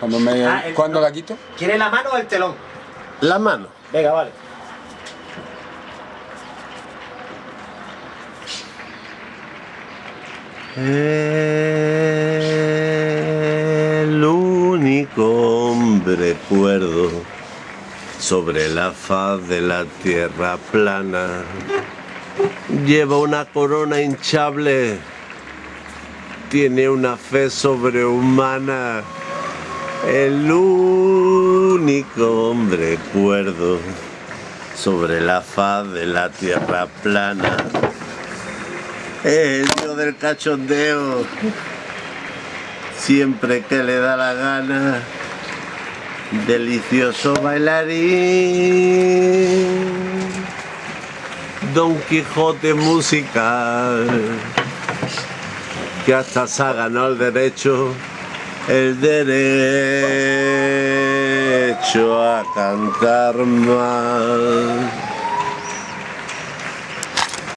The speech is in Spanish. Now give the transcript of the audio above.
Cuando, me, Ah, el- ¿cuándo no. la quito? ¿Quiere la mano o el telón? La mano. Venga, vale. El único hombre cuerdo sobre la faz de la tierra plana lleva una corona hinchable, tiene una fe sobrehumana. El único hombre cuerdo sobre la faz de la tierra plana. El dios del cachondeo, siempre que le da la gana, delicioso bailarín, Don Quijote musical, que hasta se ha ganado el derecho, el derecho a cantar más.